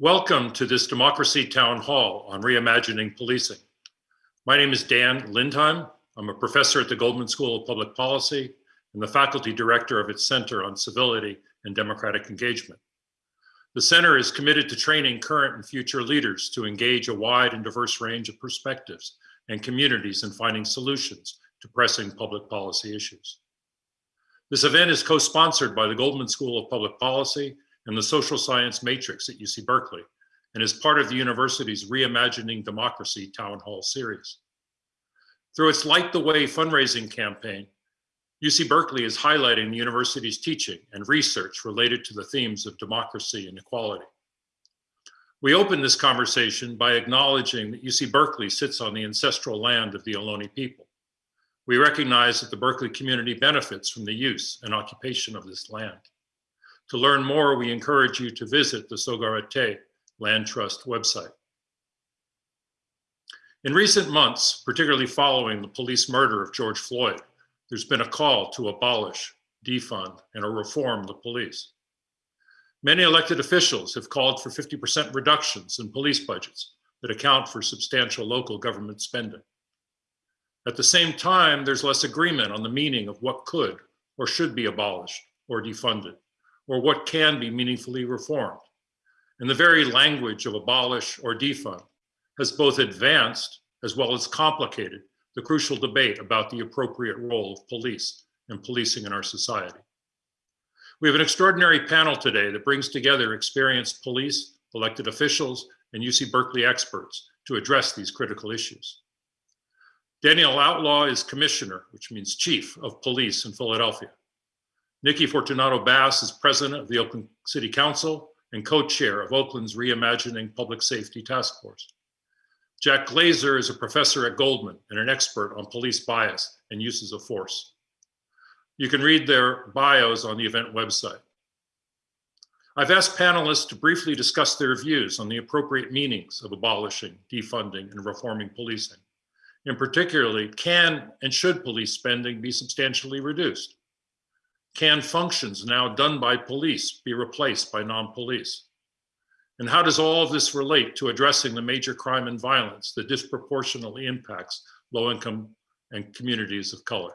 Welcome to this Democracy Town Hall on Reimagining Policing. My name is Dan Lindheim. I'm a professor at the Goldman School of Public Policy and the faculty director of its Center on Civility and Democratic Engagement. The center is committed to training current and future leaders to engage a wide and diverse range of perspectives and communities in finding solutions to pressing public policy issues. This event is co-sponsored by the Goldman School of Public Policy and the Social Science Matrix at UC Berkeley, and is part of the university's Reimagining Democracy Town Hall series. Through its Light the Way fundraising campaign, UC Berkeley is highlighting the university's teaching and research related to the themes of democracy and equality. We open this conversation by acknowledging that UC Berkeley sits on the ancestral land of the Ohlone people. We recognize that the Berkeley community benefits from the use and occupation of this land. To learn more, we encourage you to visit the Sogorea-Te Land Trust website. In recent months, particularly following the police murder of George Floyd, there's been a call to abolish, defund, and reform the police. Many elected officials have called for 50% reductions in police budgets that account for substantial local government spending. At the same time, there's less agreement on the meaning of what could or should be abolished or defunded or what can be meaningfully reformed. And the very language of abolish or defund has both advanced as well as complicated the crucial debate about the appropriate role of police and policing in our society. We have an extraordinary panel today that brings together experienced police, elected officials, and UC Berkeley experts to address these critical issues. Danielle Outlaw is commissioner, which means chief of police in Philadelphia. Nikki Fortunato Bass is president of the Oakland City Council and co-chair of Oakland's Reimagining Public Safety Task Force. Jack Glaser is a professor at Goldman and an expert on police bias and uses of force. You can read their bios on the event website. I've asked panelists to briefly discuss their views on the appropriate meanings of abolishing, defunding, and reforming policing. In particularly, can and should police spending be substantially reduced? Can functions now done by police be replaced by non-police? And how does all of this relate to addressing the major crime and violence that disproportionately impacts low-income and communities of color?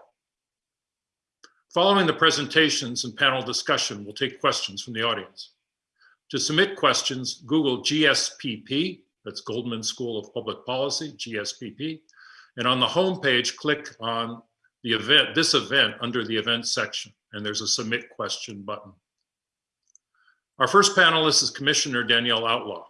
Following the presentations and panel discussion, we'll take questions from the audience. To submit questions, Google GSPP, that's Goldman School of Public Policy, GSPP, and on the homepage, click on the event, this event under the event section and there's a submit question button. Our first panelist is Commissioner Danielle Outlaw.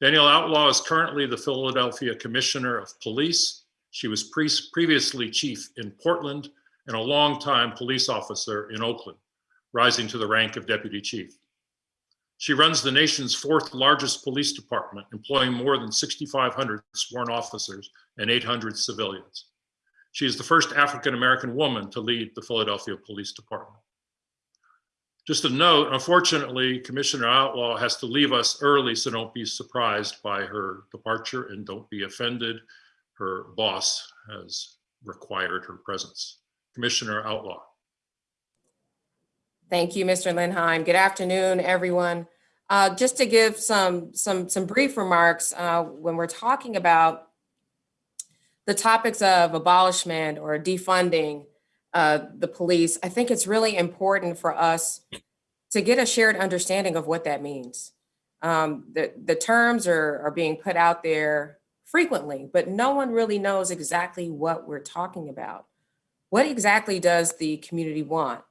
Danielle Outlaw is currently the Philadelphia Commissioner of Police. She was pre previously chief in Portland and a longtime police officer in Oakland, rising to the rank of deputy chief. She runs the nation's fourth largest police department, employing more than 6,500 sworn officers and 800 civilians. She is the first African-American woman to lead the Philadelphia Police Department. Just a note, unfortunately, Commissioner Outlaw has to leave us early, so don't be surprised by her departure and don't be offended. Her boss has required her presence. Commissioner Outlaw. Thank you, Mr. Lindheim. Good afternoon, everyone. Uh, just to give some, some, some brief remarks, uh, when we're talking about the topics of abolishment or defunding uh, the police, I think it's really important for us to get a shared understanding of what that means. Um, the, the terms are, are being put out there frequently, but no one really knows exactly what we're talking about. What exactly does the community want?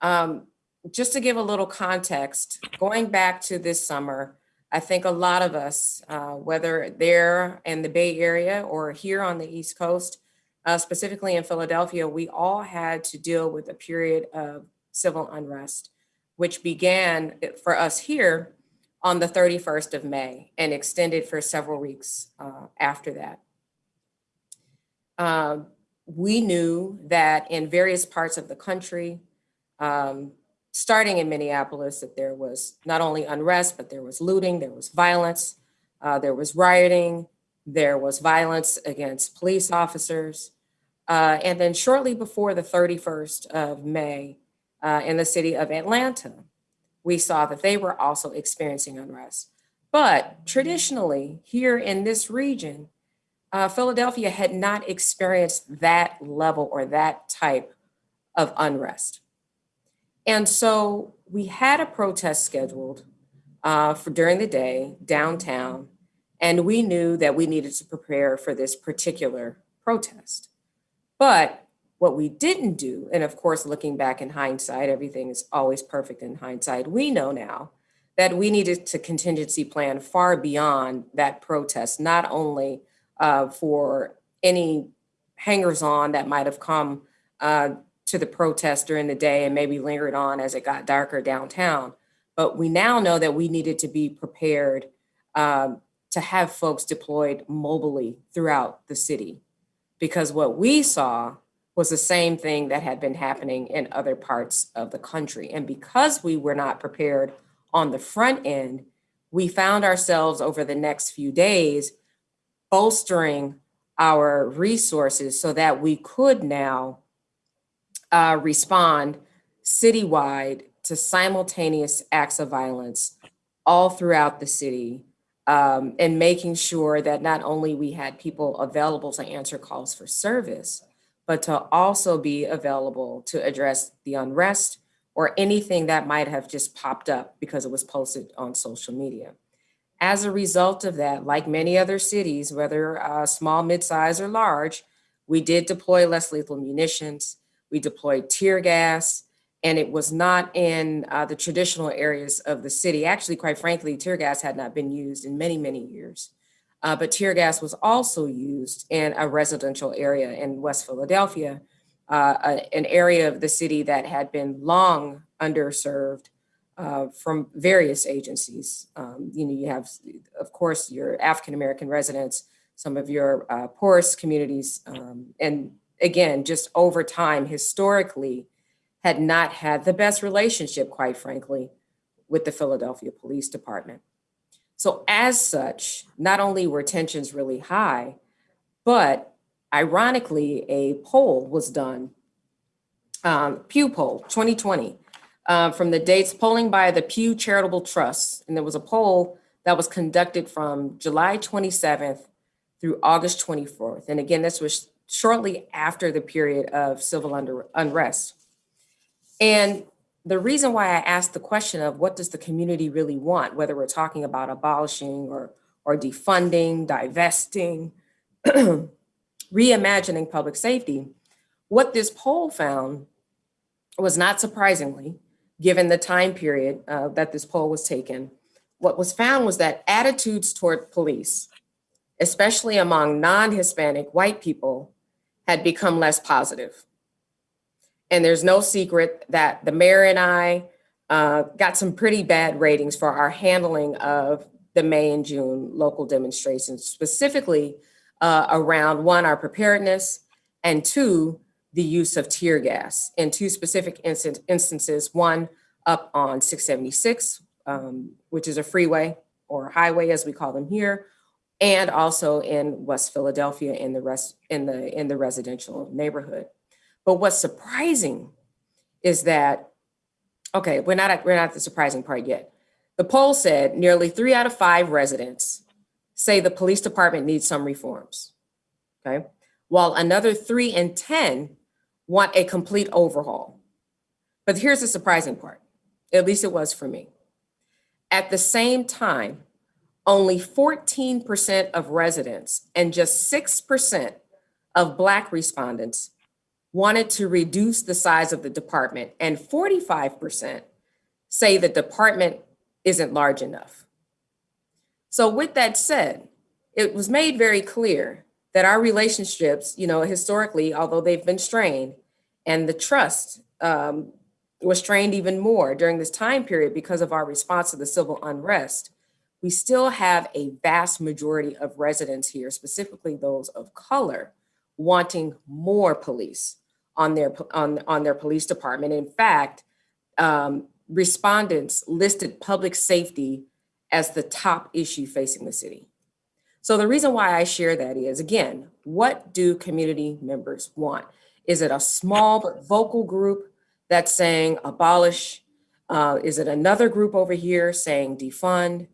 Um, just to give a little context, going back to this summer, I think a lot of us, uh, whether there in the Bay Area or here on the East Coast, uh, specifically in Philadelphia, we all had to deal with a period of civil unrest, which began for us here on the 31st of May and extended for several weeks uh, after that. Uh, we knew that in various parts of the country, um, starting in Minneapolis, that there was not only unrest, but there was looting, there was violence, uh, there was rioting, there was violence against police officers. Uh, and then shortly before the 31st of May, uh, in the city of Atlanta, we saw that they were also experiencing unrest. But traditionally, here in this region, uh, Philadelphia had not experienced that level or that type of unrest. And so we had a protest scheduled uh, for during the day downtown, and we knew that we needed to prepare for this particular protest. But what we didn't do, and of course, looking back in hindsight, everything is always perfect in hindsight. We know now that we needed to contingency plan far beyond that protest, not only uh, for any hangers on that might have come uh, to the protest during the day and maybe lingered on as it got darker downtown. But we now know that we needed to be prepared um, to have folks deployed mobily throughout the city. Because what we saw was the same thing that had been happening in other parts of the country. And because we were not prepared on the front end, we found ourselves over the next few days bolstering our resources so that we could now uh, respond citywide to simultaneous acts of violence all throughout the city um, and making sure that not only we had people available to answer calls for service, but to also be available to address the unrest or anything that might have just popped up because it was posted on social media. As a result of that, like many other cities, whether uh, small, mid-size, or large, we did deploy less lethal munitions. We deployed tear gas, and it was not in uh, the traditional areas of the city. Actually, quite frankly, tear gas had not been used in many, many years. Uh, but tear gas was also used in a residential area in West Philadelphia, uh, a- an area of the city that had been long underserved uh, from various agencies. Um, you know, you have, of course, your African American residents, some of your uh, poorest communities, um, and again, just over time, historically, had not had the best relationship, quite frankly, with the Philadelphia Police Department. So, as such, not only were tensions really high, but ironically, a poll was done, um, Pew poll 2020, uh, from the dates polling by the Pew Charitable Trust. And there was a poll that was conducted from July 27th through August 24th. And again, this was shortly after the period of civil under, unrest. And the reason why I asked the question of what does the community really want, whether we're talking about abolishing or, or defunding, divesting, reimagining public safety, what this poll found was not surprisingly, given the time period uh, that this poll was taken, what was found was that attitudes toward police, especially among non-Hispanic white people, had become less positive. And there's no secret that the mayor and I uh, got some pretty bad ratings for our handling of the May and June local demonstrations, specifically uh, around one, our preparedness, and two, the use of tear gas in two specific instant, instances, one up on 676, um, which is a freeway or highway as we call them here, and also in West Philadelphia in the rest in the in the residential neighborhood. But what's surprising is that okay, we're not at, we're not at the surprising part yet. The poll said nearly three out of five residents say the police department needs some reforms. Okay, while another three in ten want a complete overhaul. But here's the surprising part. At least it was for me. At the same time, only 14% of residents and just 6% of Black respondents wanted to reduce the size of the department, and 45% say the department isn't large enough. So, with that said, it was made very clear that our relationships, you know, historically, although they've been strained, and the trust um, was strained even more during this time period because of our response to the civil unrest, we still have a vast majority of residents here, specifically those of color, wanting more police on their on, on their police department. In fact, um, respondents listed public safety as the top issue facing the city. So the reason why I share that is, again, what do community members want? Is it a small but vocal group that's saying abolish? Uh, is it another group over here saying defund?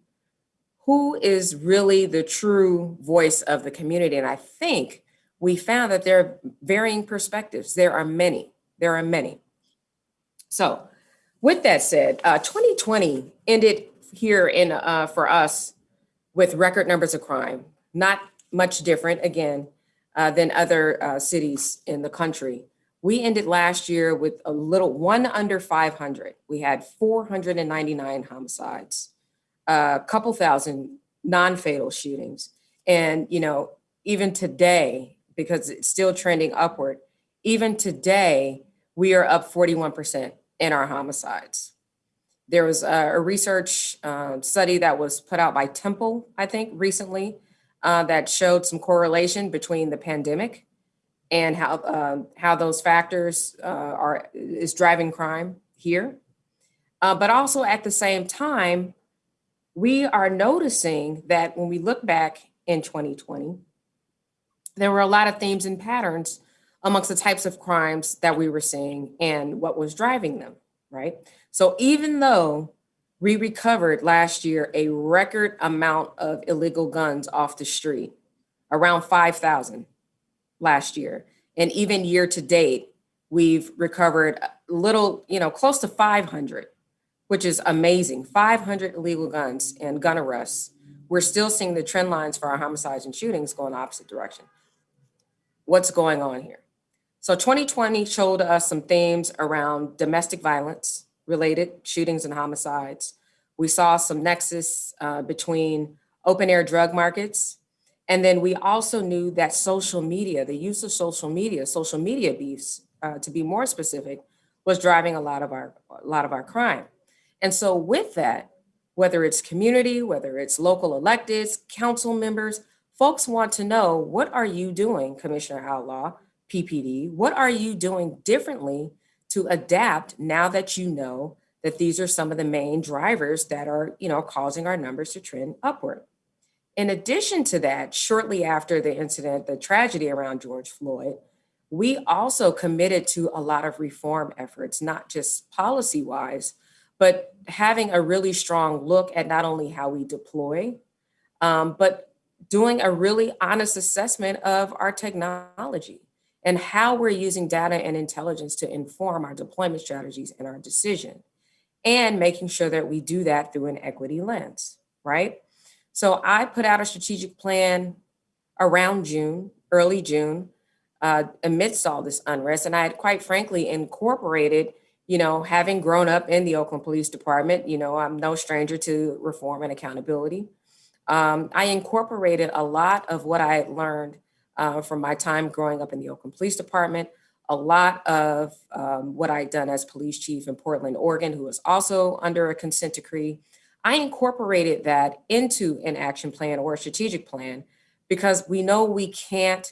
Who is really the true voice of the community. And I think we found that there are varying perspectives. There are many, there are many. So with that said, uh, 2020 ended here in uh, for us with record numbers of crime, not much different again uh, than other uh, cities in the country. We ended last year with a little one under 500. We had 499 homicides, a couple thousand non-fatal shootings. And, you know, even today, because it's still trending upward, even today, we are up 41% in our homicides. There was a, a research uh, study that was put out by Temple, I think, recently uh, that showed some correlation between the pandemic and how um, how those factors uh, are is driving crime here. Uh, but also at the same time, we are noticing that when we look back in 2020, there were a lot of themes and patterns amongst the types of crimes that we were seeing and what was driving them, right? So even though we recovered last year a record amount of illegal guns off the street, around 5,000 last year. And even year to date, we've recovered a little, you know, close to 500, which is amazing. 500 illegal guns and gun arrests. We're still seeing the trend lines for our homicides and shootings going opposite direction. What's going on here? So 2020 showed us some themes around domestic violence related shootings and homicides. We saw some nexus uh, between open air drug markets. And then we also knew that social media, the use of social media, social media beefs, uh, to be more specific, was driving a lot of our a lot of our crime. And so with that, whether it's community, whether it's local electeds, council members, folks want to know what are you doing, Commissioner Outlaw, PPD? What are you doing differently to adapt now that you know that these are some of the main drivers that are, you know, causing our numbers to trend upward. In addition to that, shortly after the incident, the tragedy around George Floyd, we also committed to a lot of reform efforts, not just policy wise, but having a really strong look at not only how we deploy, um, but doing a really honest assessment of our technology and how we're using data and intelligence to inform our deployment strategies and our decision and making sure that we do that through an equity lens, right? So I put out a strategic plan around June, early June, uh, amidst all this unrest. And I had quite frankly incorporated, you know, having grown up in the Oakland Police Department, you know, I'm no stranger to reform and accountability. Um, I incorporated a lot of what I learned uh, from my time growing up in the Oakland Police Department, a lot of um, what I'd done as police chief in Portland, Oregon, who was also under a consent decree. I incorporated that into an action plan or a strategic plan because we know we can't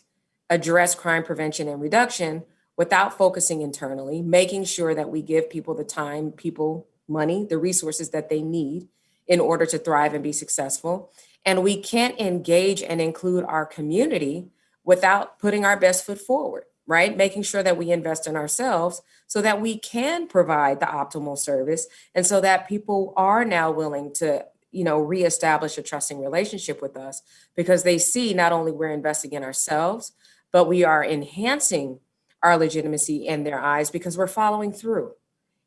address crime prevention and reduction without focusing internally, making sure that we give people the time, people, money, the resources that they need in order to thrive and be successful. And we can't engage and include our community without putting our best foot forward right? Making sure that we invest in ourselves so that we can provide the optimal service and so that people are now willing to you know, reestablish a trusting relationship with us because they see not only we're investing in ourselves, but we are enhancing our legitimacy in their eyes because we're following through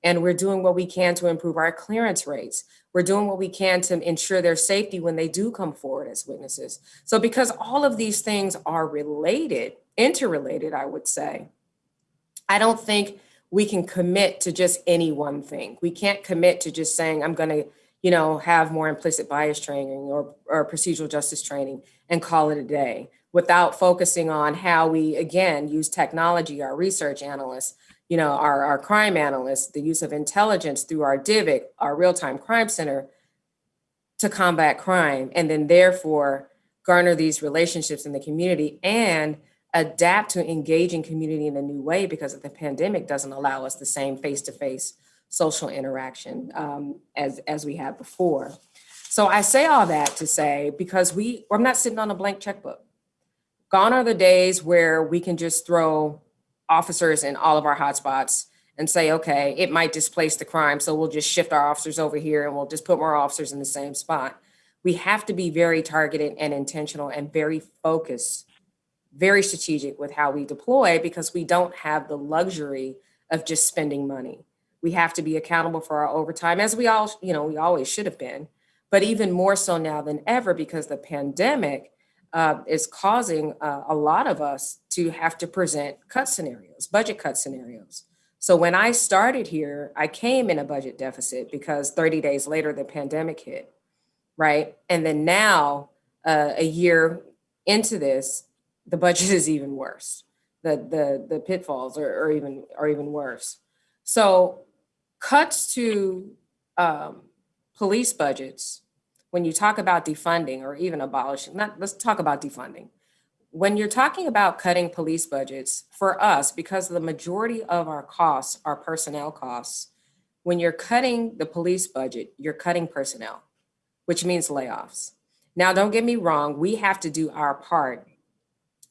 and we're doing what we can to improve our clearance rates. We're doing what we can to ensure their safety when they do come forward as witnesses. So because all of these things are related, interrelated, I would say. I don't think we can commit to just any one thing. We can't commit to just saying, I'm going to, you know, have more implicit bias training or, or procedural justice training and call it a day without focusing on how we, again, use technology, our research analysts, you know, our, our crime analysts, the use of intelligence through our DVIC, our real-time crime center to combat crime, and then therefore garner these relationships in the community and adapt to engaging community in a new way because the pandemic doesn't allow us the same face-to-face social interaction um, as, as we had before. So I say all that to say, because we, I'm not sitting on a blank checkbook. Gone are the days where we can just throw officers in all of our hotspots and say, okay, it might displace the crime. So we'll just shift our officers over here and we'll just put more officers in the same spot. We have to be very targeted and intentional and very focused, very strategic with how we deploy because we don't have the luxury of just spending money. We have to be accountable for our overtime as we all, you know, we always should have been, but even more so now than ever because the pandemic uh, is causing uh, a lot of us to have to present cut scenarios, budget cut scenarios. So when I started here, I came in a budget deficit because 30 days later, the pandemic hit, right? And then now, uh, a year into this, the budget is even worse. The, the, the pitfalls are, are even, are even worse. So cuts to um, police budgets, when you talk about defunding or even abolishing, not, let's talk about defunding. When you're talking about cutting police budgets, for us, because the majority of our costs are personnel costs, when you're cutting the police budget, you're cutting personnel, which means layoffs. Now, don't get me wrong, we have to do our part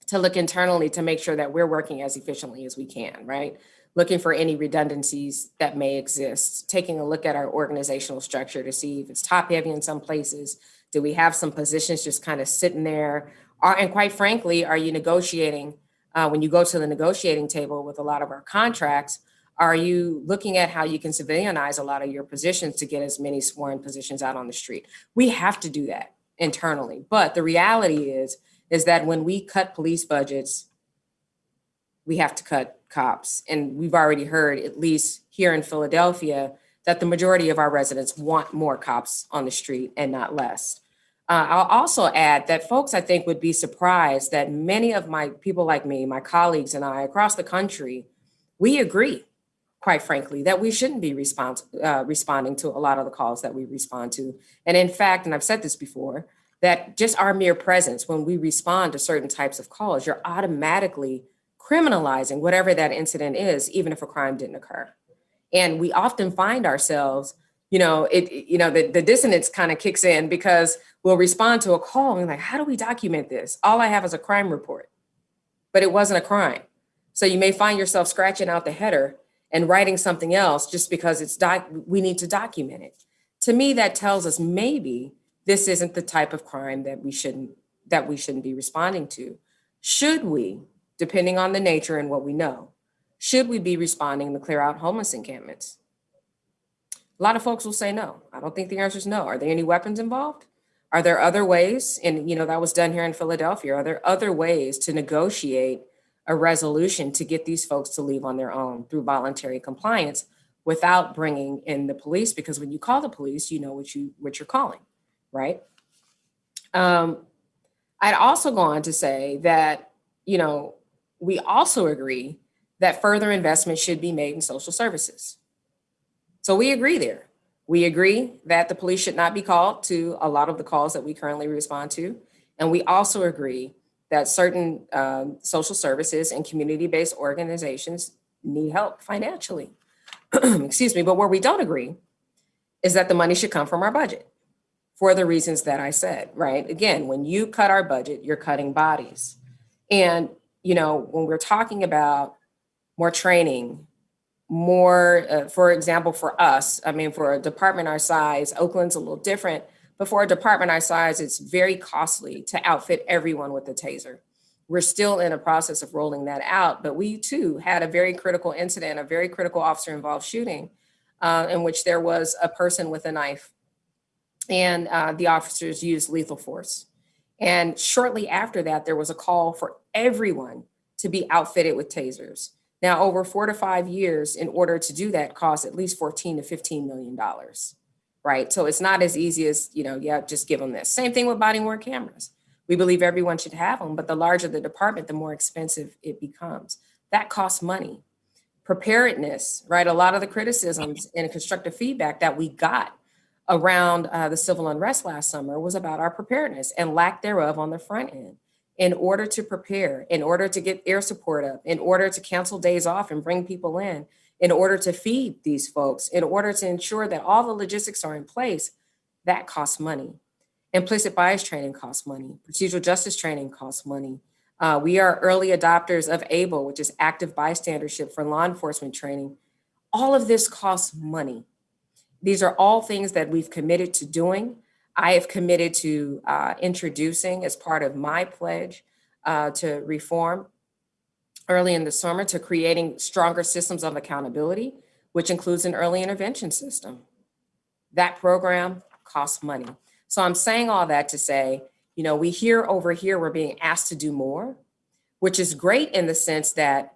to look internally to make sure that we're working as efficiently as we can, right? Looking for any redundancies that may exist, taking a look at our organizational structure to see if it's top heavy in some places. Do we have some positions just kind of sitting there? Are, and quite frankly, are you negotiating, uh, when you go to the negotiating table with a lot of our contracts, are you looking at how you can civilianize a lot of your positions to get as many sworn positions out on the street? We have to do that internally. But the reality is, is that when we cut police budgets, we have to cut cops. And we've already heard, at least here in Philadelphia, that the majority of our residents want more cops on the street and not less. Uh, I'll also add that folks, I think, would be surprised that many of my people like me, my colleagues and I across the country, we agree, quite frankly, that we shouldn't be respons uh, responding to a lot of the calls that we respond to. And in fact, and I've said this before, that just our mere presence when we respond to certain types of calls, you're automatically criminalizing whatever that incident is, even if a crime didn't occur. And we often find ourselves, you know, it, you know, the, the dissonance kind of kicks in because we'll respond to a call and like, how do we document this? All I have is a crime report, but it wasn't a crime. So you may find yourself scratching out the header and writing something else just because it's doc we need to document it. To me, that tells us maybe this isn't the type of crime that we shouldn't that we shouldn't be responding to. Should we, depending on the nature and what we know, should we be responding to clear out homeless encampments? A lot of folks will say no. I don't think the answer is no. Are there any weapons involved? Are there other ways? And you know that was done here in Philadelphia. Are there other ways to negotiate a resolution to get these folks to leave on their own through voluntary compliance without bringing in the police? Because when you call the police, you know what you what you're calling right? Um, I'd also go on to say that, you know, we also agree that further investment should be made in social services. So we agree there. We agree that the police should not be called to a lot of the calls that we currently respond to. And we also agree that certain um, social services and community-based organizations need help financially. Excuse me, but where we don't agree is that the money should come from our budget for the reasons that I said, right? Again, when you cut our budget, you're cutting bodies. And, you know, when we're talking about more training, more, uh, for example, for us, I mean, for a department our size, Oakland's a little different, but for a department our size, it's very costly to outfit everyone with a taser. We're still in a process of rolling that out, but we too had a very critical incident, a very critical officer involved shooting uh, in which there was a person with a knife and uh, the officers used lethal force. And shortly after that, there was a call for everyone to be outfitted with tasers. Now, over four to five years, in order to do that, costs at least 14 to 15 million dollars, right? So it's not as easy as, you know, yeah, just give them this. Same thing with body worn cameras. We believe everyone should have them, but the larger the department, the more expensive it becomes. That costs money. Preparedness, right? A lot of the criticisms and constructive feedback that we got around uh, the civil unrest last summer was about our preparedness and lack thereof on the front end. In order to prepare, in order to get air support up, in order to cancel days off and bring people in, in order to feed these folks, in order to ensure that all the logistics are in place, that costs money. Implicit bias training costs money. Procedural justice training costs money. Uh, we are early adopters of ABLE, which is active bystandership for law enforcement training. All of this costs money. These are all things that we've committed to doing. I have committed to uh, introducing as part of my pledge uh, to reform early in the summer to creating stronger systems of accountability, which includes an early intervention system. That program costs money. So I'm saying all that to say, you know, we hear over here, we're being asked to do more, which is great in the sense that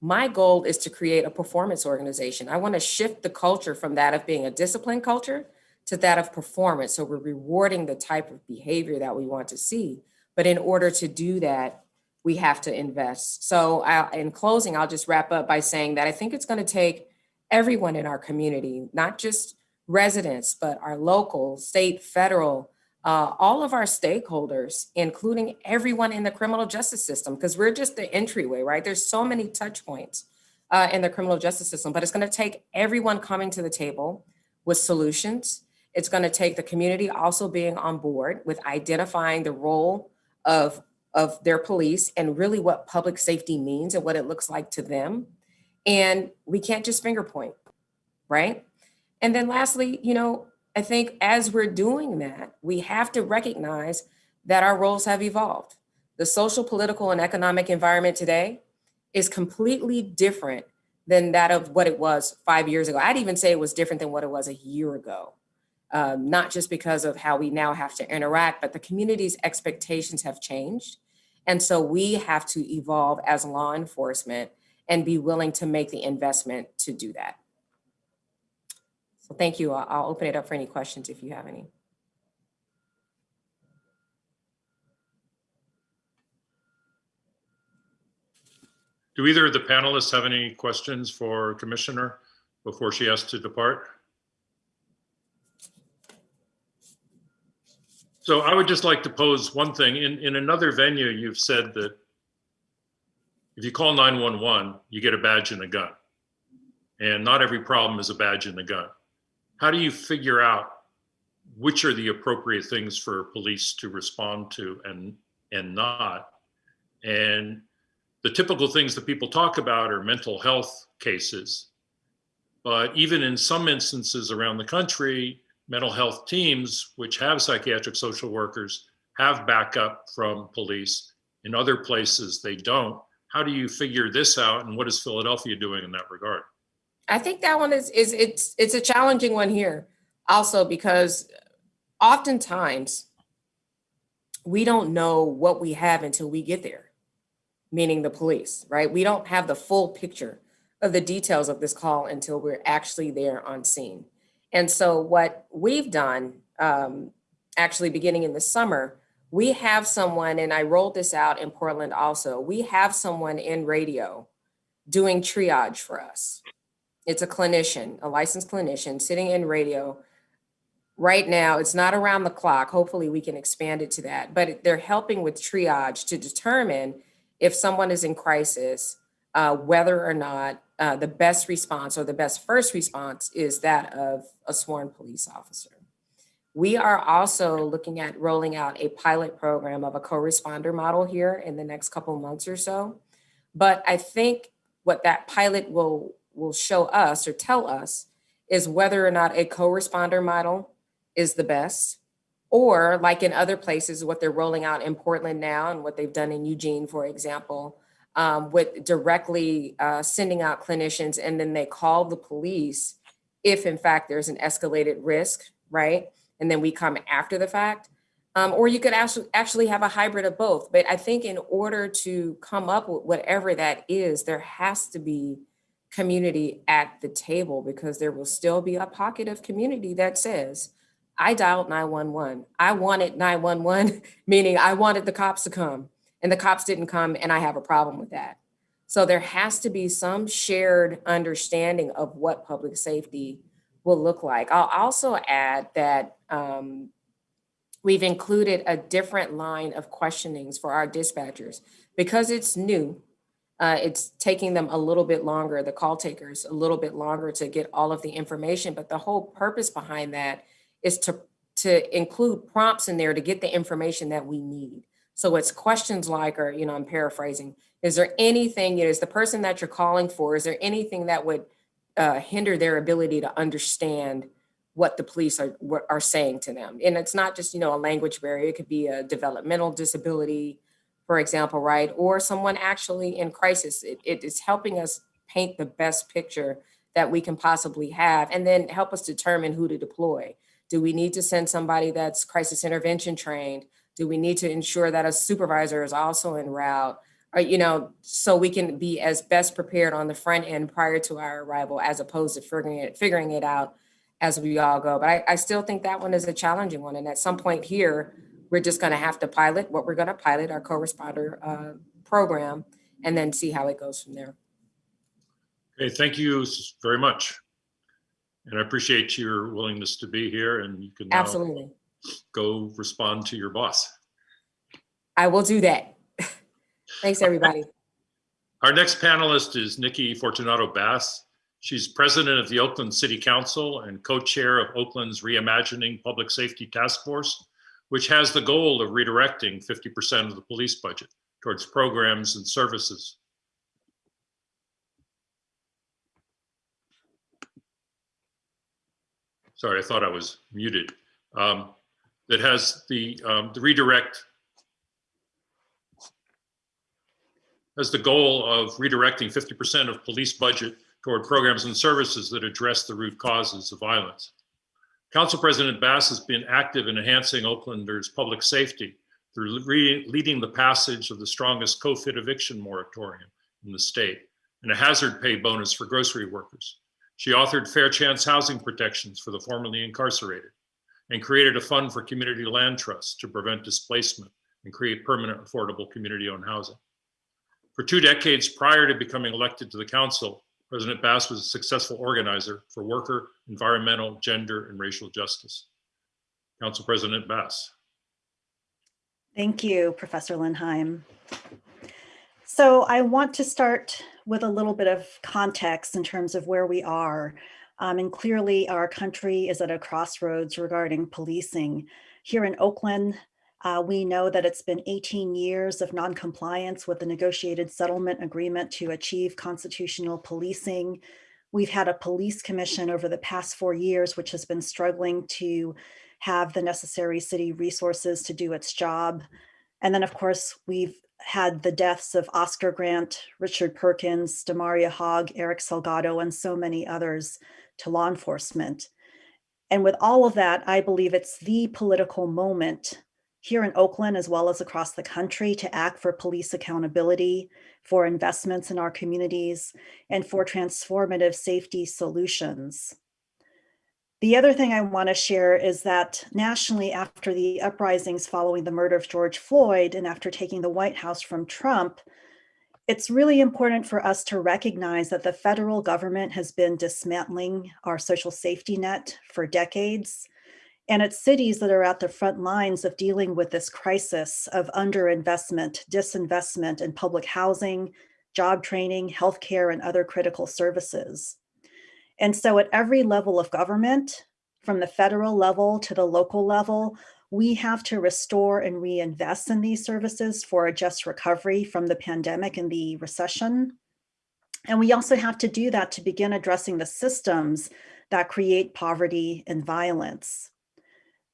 my goal is to create a performance organization. I want to shift the culture from that of being a discipline culture to that of performance. So we're rewarding the type of behavior that we want to see. But in order to do that, we have to invest. So I, in closing, I'll just wrap up by saying that I think it's going to take everyone in our community, not just residents, but our local, state, federal, uh, all of our stakeholders, including everyone in the criminal justice system, because we're just the entryway, right? There's so many touch points uh, in the criminal justice system, but it's going to take everyone coming to the table with solutions. It's going to take the community also being on board with identifying the role of, of their police and really what public safety means and what it looks like to them. And we can't just finger point, right? And then lastly, you know, I think as we're doing that, we have to recognize that our roles have evolved. The social, political, and economic environment today is completely different than that of what it was five years ago. I'd even say it was different than what it was a year ago. Um, not just because of how we now have to interact, but the community's expectations have changed. And so we have to evolve as law enforcement and be willing to make the investment to do that. So thank you. I'll, open it up for any questions if you have any. Do either of the panelists have any questions for Commissioner before she has to depart? So I would just like to pose one thing. In, in another venue, you've said that if you call 911, you get a badge and a gun. And not every problem is a badge and a gun. How do you figure out which are the appropriate things for police to respond to and, and not? And the typical things that people talk about are mental health cases. But even in some instances around the country, mental health teams, which have psychiatric social workers, have backup from police. In other places, they don't. How do you figure this out, and what is Philadelphia doing in that regard? I think that one is is it's it's a challenging one here also because oftentimes we don't know what we have until we get there, meaning the police, right? We don't have the full picture of the details of this call until we're actually there on scene. And so what we've done, um, actually beginning in the summer, we have someone, and I rolled this out in Portland also, we have someone in radio doing triage for us. It's a clinician, a licensed clinician sitting in radio. Right now, it's not around the clock. Hopefully we can expand it to that, but they're helping with triage to determine if someone is in crisis, uh, whether or not uh, the best response or the best first response is that of a sworn police officer. We are also looking at rolling out a pilot program of a co-responder model here in the next couple months or so. But I think what that pilot will, will show us or tell us is whether or not a co-responder model is the best or like in other places, what they're rolling out in Portland now and what they've done in Eugene, for example, um, with directly uh, sending out clinicians and then they call the police if in fact there's an escalated risk, right? And then we come after the fact. Um, or you could actually actually have a hybrid of both. But I think in order to come up with whatever that is, there has to be community at the table because there will still be a pocket of community that says, I dialed 911. I wanted 911, meaning I wanted the cops to come and the cops didn't come and I have a problem with that. So there has to be some shared understanding of what public safety will look like. I'll also add that um, we've included a different line of questionings for our dispatchers because it's new. Uh, it's taking them a little bit longer, the call takers a little bit longer to get all of the information. But the whole purpose behind that is to, to include prompts in there to get the information that we need. So it's questions like, or, you know, I'm paraphrasing, is there anything, you know, is the person that you're calling for, is there anything that would uh, hinder their ability to understand what the police are, what are saying to them. And it's not just, you know, a language barrier. It could be a developmental disability, for example, right? Or someone actually in crisis. It, it is helping us paint the best picture that we can possibly have and then help us determine who to deploy. Do we need to send somebody that's crisis intervention trained? Do we need to ensure that a supervisor is also en route? Or, you know, so we can be as best prepared on the front end prior to our arrival as opposed to figuring it, figuring it out as we all go. But I, I still think that one is a challenging one. And at some point here, we're just gonna have to pilot what we're gonna pilot, our co-responder uh, program, and then see how it goes from there. Okay, thank you very much. And I appreciate your willingness to be here and you can Absolutely. Go respond to your boss. I will do that. Thanks, everybody. Our next panelist is Nikki Fortunato Bass. She's president of the Oakland City Council and co-chair of Oakland's Reimagining Public Safety Task Force, which has the goal of redirecting 50% of the police budget towards programs and services. Sorry, I thought I was muted. Um, That has the, um, the redirect has the goal of redirecting 50% of police budget toward programs and services that address the root causes of violence. Council President Bass has been active in enhancing Oaklanders' public safety through leading the passage of the strongest COVID eviction moratorium in the state and a hazard pay bonus for grocery workers. She authored fair chance housing protections for the formerly incarcerated and created a fund for community land trusts to prevent displacement and create permanent affordable community-owned housing. For two decades prior to becoming elected to the council, President Bass was a successful organizer for worker, environmental, gender, and racial justice. Council President Bass. Thank you, Professor Lindheim. So I want to start with a little bit of context in terms of where we are. Um, and clearly our country is at a crossroads regarding policing. Here in Oakland, uh, we know that it's been 18 years of noncompliance with the negotiated settlement agreement to achieve constitutional policing. We've had a police commission over the past four years, which has been struggling to have the necessary city resources to do its job. And then, of course, we've had the deaths of Oscar Grant, Richard Perkins, Demouria Hogg, Eric Salgado, and so many others to law enforcement. And with all of that, I believe it's the political moment here in Oakland, as well as across the country, to act for police accountability, for investments in our communities, and for transformative safety solutions. The other thing I want to share is that nationally, after the uprisings following the murder of George Floyd and after taking the White House from Trump, it's really important for us to recognize that the federal government has been dismantling our social safety net for decades. And it's cities that are at the front lines of dealing with this crisis of underinvestment, disinvestment in public housing, job training, healthcare, and other critical services. And so at every level of government, from the federal level to the local level, we have to restore and reinvest in these services for a just recovery from the pandemic and the recession. And we also have to do that to begin addressing the systems that create poverty and violence.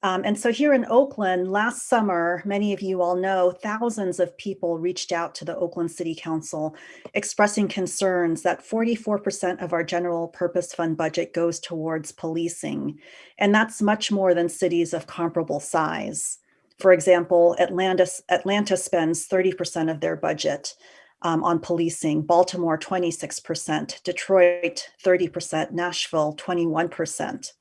Um, and so here in Oakland, last summer, many of you all know, thousands of people reached out to the Oakland City Council expressing concerns that 44% of our general purpose fund budget goes towards policing. And that's much more than cities of comparable size. For example, Atlanta, Atlanta spends 30% of their budget um, on policing, Baltimore 26%, Detroit 30%, Nashville 21%.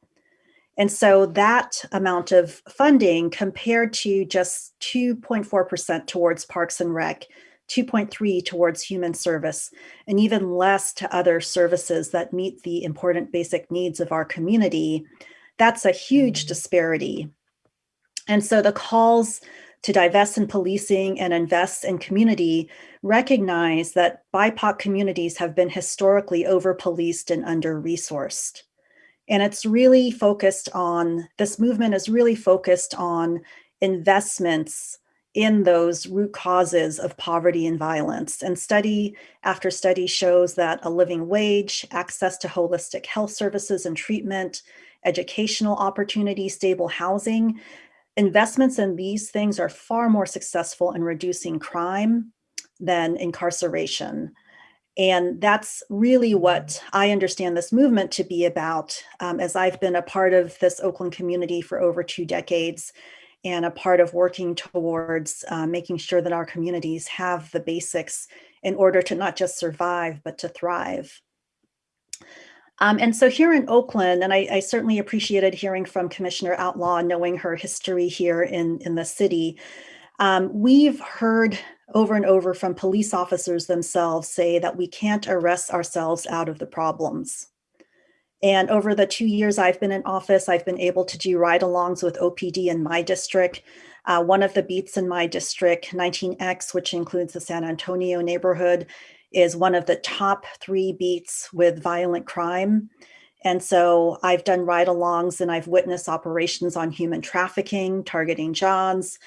And so that amount of funding compared to just 2.4% towards Parks and Rec, 2.3 towards human service, and even less to other services that meet the important basic needs of our community, that's a huge mm-hmm. disparity. And so the calls to divest in policing and invest in community recognize that BIPOC communities have been historically over-policed and under-resourced. And it's really focused on, this movement is really focused on investments in those root causes of poverty and violence. And study after study shows that a living wage, access to holistic health services and treatment, educational opportunity, stable housing, investments in these things are far more successful in reducing crime than incarceration. And that's really what I understand this movement to be about, um, as I've been a part of this Oakland community for over two decades and a part of working towards uh, making sure that our communities have the basics in order to not just survive, but to thrive. Um, and so here in Oakland, and I, I, certainly appreciated hearing from Commissioner Outlaw, knowing her history here in, in the city, um, we've heard over and over from police officers themselves say that we can't arrest ourselves out of the problems. And over the two years I've been in office, I've been able to do ride-alongs with OPD in my district. Uh, one of the beats in my district, 19X, which includes the San Antonio neighborhood, is one of the top three beats with violent crime. And so I've done ride-alongs and I've witnessed operations on human trafficking, targeting Johns,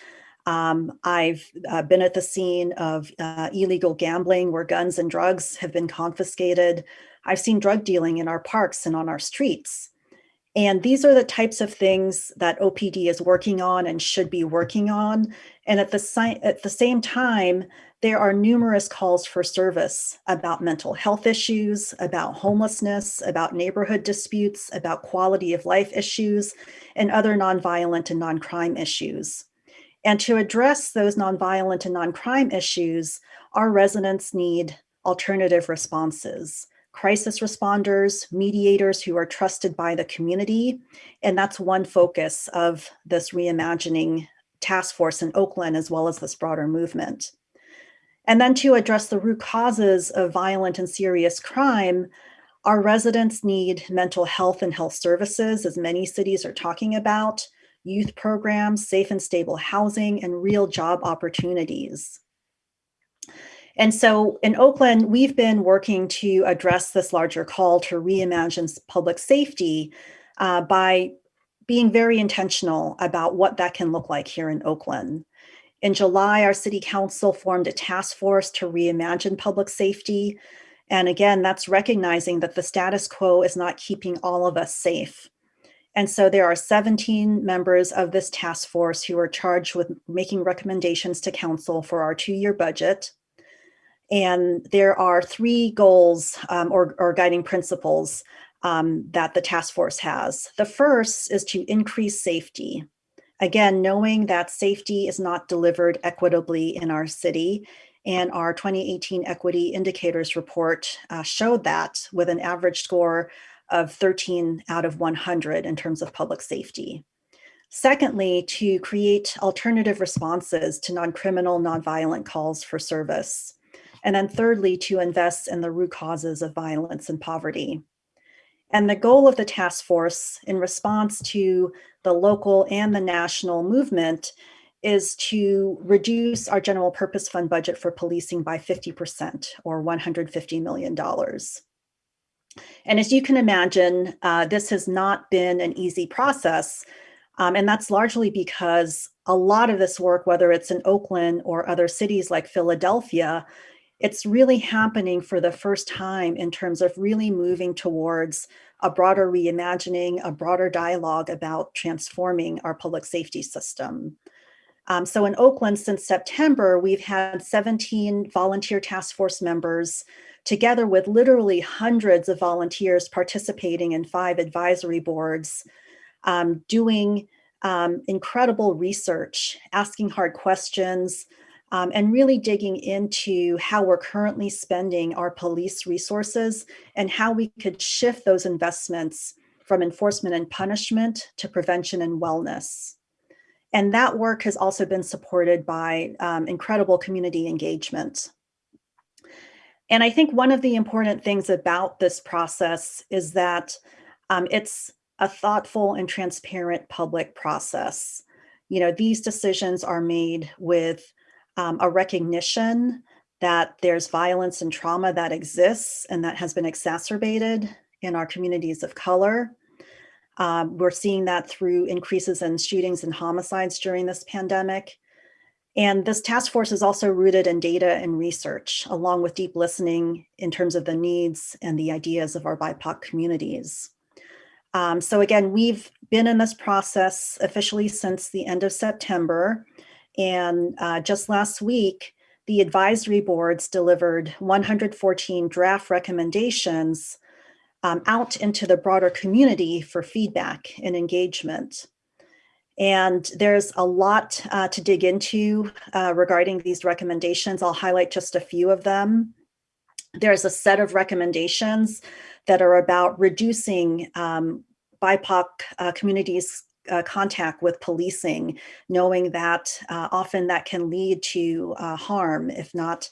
um, I've uh, been at the scene of uh, illegal gambling where guns and drugs have been confiscated. I've seen drug dealing in our parks and on our streets. And these are the types of things that OPD is working on and should be working on. And at the, at the same time, there are numerous calls for service about mental health issues, about homelessness, about neighborhood disputes, about quality of life issues, and other nonviolent and non-crime issues. And to address those nonviolent and non-crime issues, our residents need alternative responses, crisis responders, mediators who are trusted by the community. And that's one focus of this reimagining task force in Oakland, as well as this broader movement. And then to address the root causes of violent and serious crime, our residents need mental health and health services, as many cities are talking about, youth programs, safe and stable housing, and real job opportunities. And so in Oakland, we've been working to address this larger call to reimagine public safety uh, by being very intentional about what that can look like here in Oakland. In July, our city council formed a task force to reimagine public safety. And again, that's recognizing that the status quo is not keeping all of us safe. And so there are 17 members of this task force who are charged with making recommendations to council for our two-year budget. And there are three goals um, or, or, guiding principles um, that the task force has. The first is to increase safety. Again, knowing that safety is not delivered equitably in our city and our 2018 equity indicators report uh, showed that with an average score of 13 out of 100 in terms of public safety. Secondly, to create alternative responses to non-criminal, non-violent calls for service. And then thirdly, to invest in the root causes of violence and poverty. And the goal of the task force in response to the local and the national movement is to reduce our general purpose fund budget for policing by 50% or $150 million. And as you can imagine, uh, this has not been an easy process. Um, and that's largely because a lot of this work, whether it's in Oakland or other cities like Philadelphia, it's really happening for the first time in terms of really moving towards a broader reimagining, a broader dialogue about transforming our public safety system. Um, so in Oakland, since September, we've had 17 volunteer task force members together with literally hundreds of volunteers participating in five advisory boards, um, doing um, incredible research, asking hard questions, um, and really digging into how we're currently spending our police resources and how we could shift those investments from enforcement and punishment to prevention and wellness. And that work has also been supported by um, incredible community engagement. And I think one of the important things about this process is that um, it's a thoughtful and transparent public process. You know, these decisions are made with um, a recognition that there's violence and trauma that exists and that has been exacerbated in our communities of color. Um, we're seeing that through increases in shootings and homicides during this pandemic. And this task force is also rooted in data and research, along with deep listening in terms of the needs and the ideas of our BIPOC communities. Um, so again, we've been in this process officially since the end of September. And uh, just last week, the advisory boards delivered 114 draft recommendations um, out into the broader community for feedback and engagement. And there's a lot uh, to dig into uh, regarding these recommendations. I'll highlight just a few of them. There's a set of recommendations that are about reducing um, BIPOC uh, communities uh, contact with policing, knowing that uh, often that can lead to uh, harm, if not,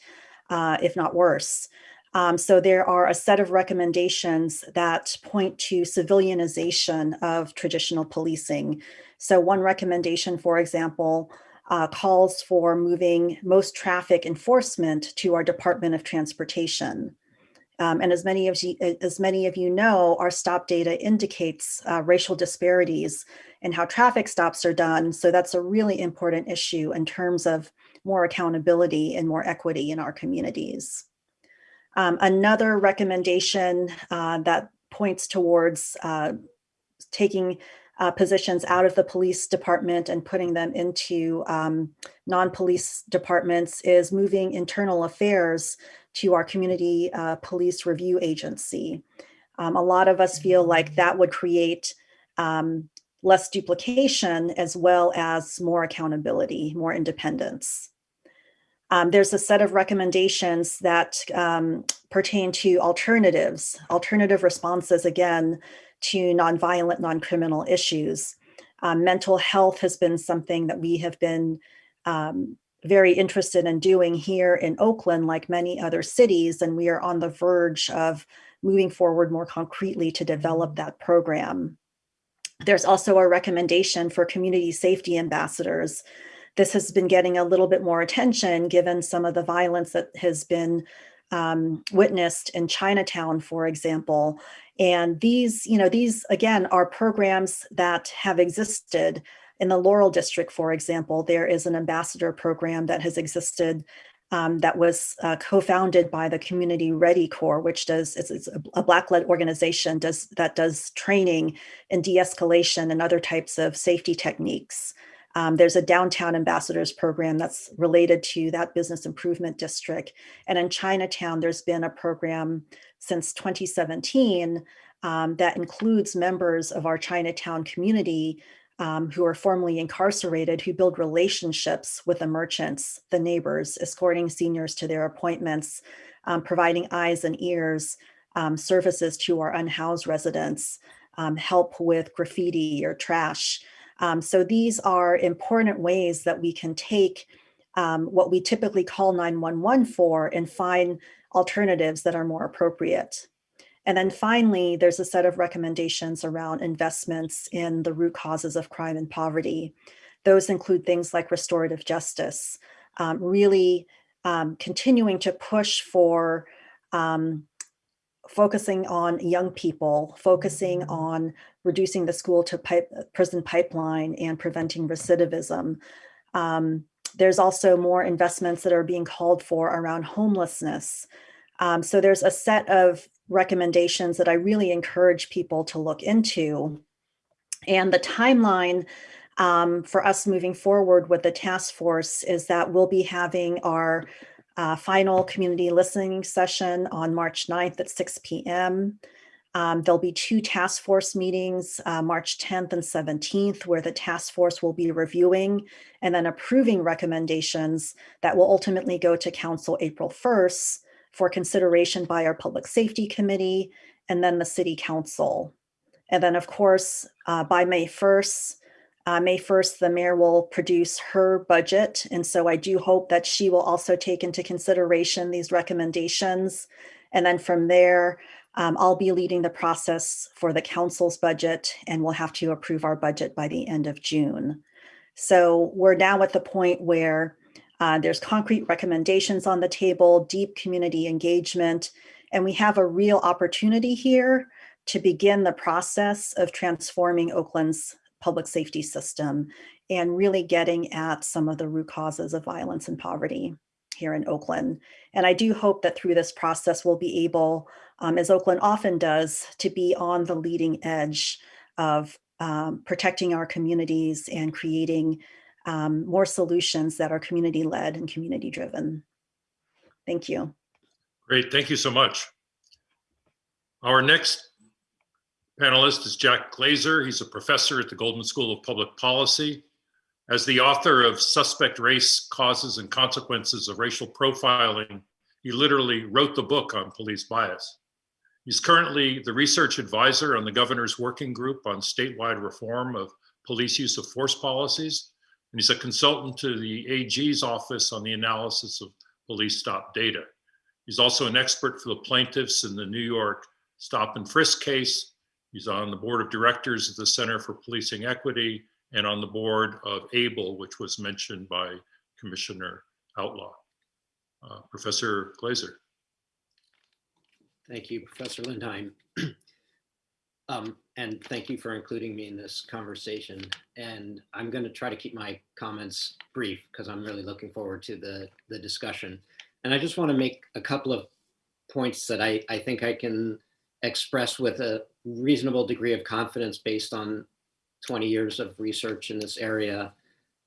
uh, if not worse. Um, so there are a set of recommendations that point to civilianization of traditional policing. So one recommendation, for example, uh, calls for moving most traffic enforcement to our Department of Transportation. Um, and as many of you, as many of you know, our stop data indicates uh, racial disparities in how traffic stops are done. So that's a really important issue in terms of more accountability and more equity in our communities. Um, another recommendation uh, that points towards uh, taking uh, positions out of the police department and putting them into um, non-police departments is moving internal affairs to our community uh, police review agency. Um, a lot of us feel like that would create um, less duplication as well as more accountability, more independence. Um, there's a set of recommendations that um, pertain to alternatives, alternative responses, again, to nonviolent, non-criminal issues. Um, mental health has been something that we have been um, very interested in doing here in Oakland, like many other cities, and we are on the verge of moving forward more concretely to develop that program. There's also a recommendation for community safety ambassadors this has been getting a little bit more attention given some of the violence that has been um, witnessed in Chinatown, for example. And these, you know, these again are programs that have existed in the Laurel District, for example. There is an ambassador program that has existed um, that was uh, co-founded by the Community Ready Corps, which does it's, a Black-led organization does that does training and de-escalation and other types of safety techniques. Um, there's a downtown ambassadors program that's related to that business improvement district. And in Chinatown, there's been a program since 2017 um, that includes members of our Chinatown community um, who are formerly incarcerated, who build relationships with the merchants, the neighbors, escorting seniors to their appointments, um, providing eyes and ears, um, services to our unhoused residents, um, help with graffiti or trash, um, so these are important ways that we can take um, what we typically call 911 for and find alternatives that are more appropriate. And then finally, there's a set of recommendations around investments in the root causes of crime and poverty. Those include things like restorative justice, um, really um, continuing to push for um, focusing on young people, focusing on reducing the school to pipe, prison pipeline and preventing recidivism. Um, there's also more investments that are being called for around homelessness. Um, so there's a set of recommendations that I really encourage people to look into. And the timeline um, for us moving forward with the task force is that we'll be having our uh, final community listening session on March 9th at 6 p.m. Um, there'll be two task force meetings, uh, March 10th and 17th, where the task force will be reviewing and then approving recommendations that will ultimately go to council April 1st for consideration by our public safety committee and then the city council. And then of course, uh, by May 1st, uh, May 1st, the mayor will produce her budget. And so I do hope that she will also take into consideration these recommendations. And then from there, um, I'll be leading the process for the council's budget and we'll have to approve our budget by the end of June. So we're now at the point where uh, there's concrete recommendations on the table, deep community engagement, and we have a real opportunity here to begin the process of transforming Oakland's public safety system and really getting at some of the root causes of violence and poverty here in Oakland. And I do hope that through this process, we'll be able, um, as Oakland often does, to be on the leading edge of um, protecting our communities and creating um, more solutions that are community led and community driven. Thank you. Great, thank you so much. Our next panelist is Jack Glaser. He's a professor at the Goldman School of Public Policy. As the author of Suspect Race Causes and Consequences of Racial Profiling, he literally wrote the book on police bias. He's currently the research advisor on the governor's working group on statewide reform of police use of force policies. And he's a consultant to the AG's office on the analysis of police stop data. He's also an expert for the plaintiffs in the New York stop and frisk case. He's on the board of directors of the Center for Policing Equity and on the board of ABLE, which was mentioned by Commissioner Outlaw. Uh, Professor Glaser. Thank you, Professor Lindheim. Um, and thank you for including me in this conversation. And I'm going to try to keep my comments brief because I'm really looking forward to the, the discussion. And I just want to make a couple of points that I, I think I can express with a reasonable degree of confidence based on 20 years of research in this area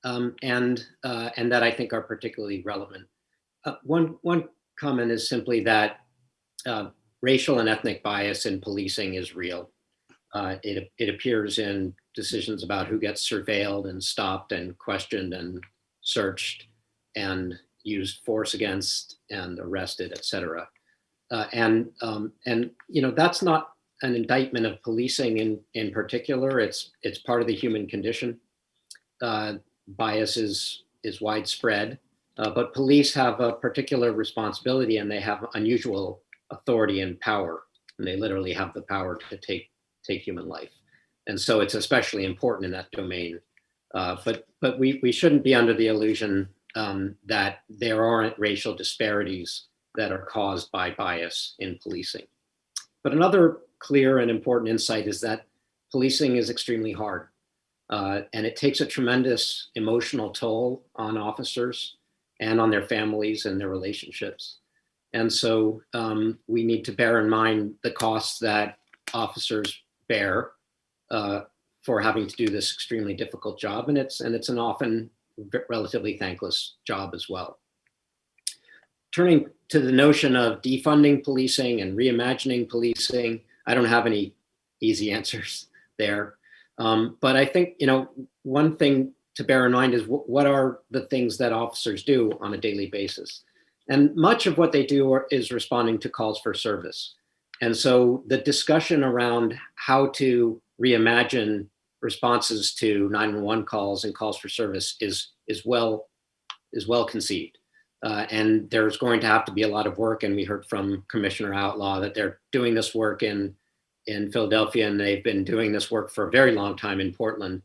um, and, uh, and that I think are particularly relevant. Uh, one, one comment is simply that uh, racial and ethnic bias in policing is real. Uh, it, it appears in decisions about who gets surveilled and stopped and questioned and searched and used force against and arrested, et cetera. Uh, and, um, and, you know, that's not an indictment of policing in, in particular. It's, it's part of the human condition. Uh, bias is, is widespread, uh, but police have a particular responsibility and they have unusual authority and power. And they literally have the power to take take human life. And so it's especially important in that domain. Uh, but but we, we shouldn't be under the illusion um, that there aren't racial disparities that are caused by bias in policing. But another clear and important insight is that policing is extremely hard. Uh, and it takes a tremendous emotional toll on officers and on their families and their relationships. And so um, we need to bear in mind the costs that officers bear uh, for having to do this extremely difficult job. And it's, and it's an often relatively thankless job as well. Turning to the notion of defunding policing and reimagining policing, I don't have any easy answers there. Um, but I think, you know, one thing to bear in mind is what are the things that officers do on a daily basis? And much of what they do are, is responding to calls for service. And so the discussion around how to reimagine responses to 911 calls and calls for service is, is, well, is well conceived. Uh, and there's going to have to be a lot of work. And we heard from Commissioner Outlaw that they're doing this work in, in Philadelphia and they've been doing this work for a very long time in Portland.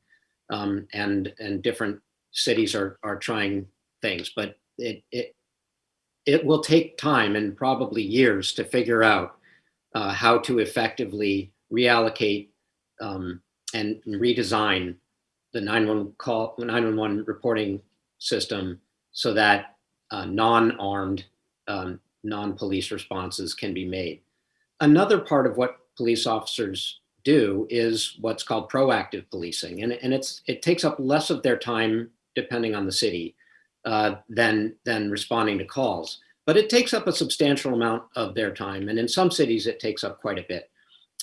Um, and, and different cities are, are trying things, but it, it, it will take time and probably years to figure out uh, how to effectively reallocate um, and redesign the 911 call 911 reporting system so that uh, non-armed um, non-police responses can be made. Another part of what police officers do is what's called proactive policing and, and it's it takes up less of their time depending on the city uh, than than responding to calls but it takes up a substantial amount of their time. And in some cities, it takes up quite a bit.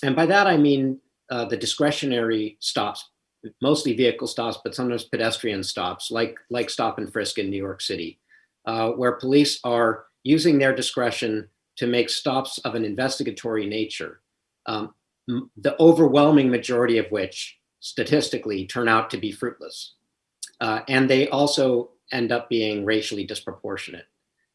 And by that, I mean uh, the discretionary stops, mostly vehicle stops, but sometimes pedestrian stops, like, like stop and frisk in New York City, uh, where police are using their discretion to make stops of an investigatory nature, um, the overwhelming majority of which statistically turn out to be fruitless. Uh, and they also end up being racially disproportionate.